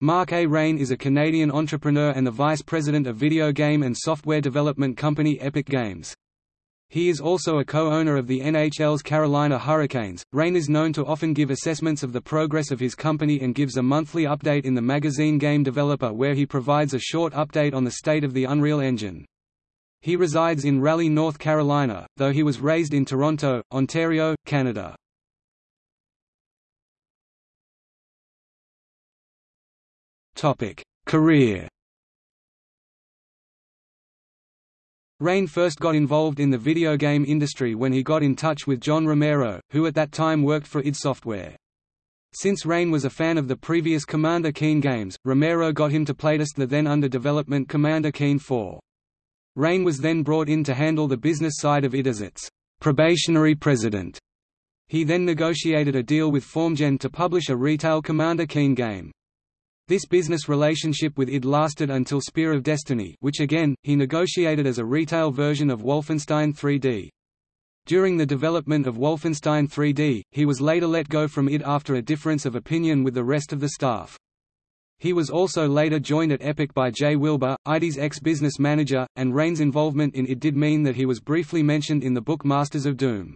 Mark A. Rein is a Canadian entrepreneur and the vice president of video game and software development company Epic Games. He is also a co-owner of the NHL's Carolina Hurricanes. Rein is known to often give assessments of the progress of his company and gives a monthly update in the magazine Game Developer where he provides a short update on the state of the Unreal Engine. He resides in Raleigh, North Carolina, though he was raised in Toronto, Ontario, Canada. Career Rein first got involved in the video game industry when he got in touch with John Romero, who at that time worked for id Software. Since Rein was a fan of the previous Commander Keen games, Romero got him to playtest the then under development Commander Keen 4. Rein was then brought in to handle the business side of id as its probationary president. He then negotiated a deal with FormGen to publish a retail Commander Keen game. This business relationship with id lasted until Spear of Destiny which again, he negotiated as a retail version of Wolfenstein 3D. During the development of Wolfenstein 3D, he was later let go from id after a difference of opinion with the rest of the staff. He was also later joined at Epic by Jay Wilbur, ID's ex-business manager, and Rein's involvement in id did mean that he was briefly mentioned in the book Masters of Doom.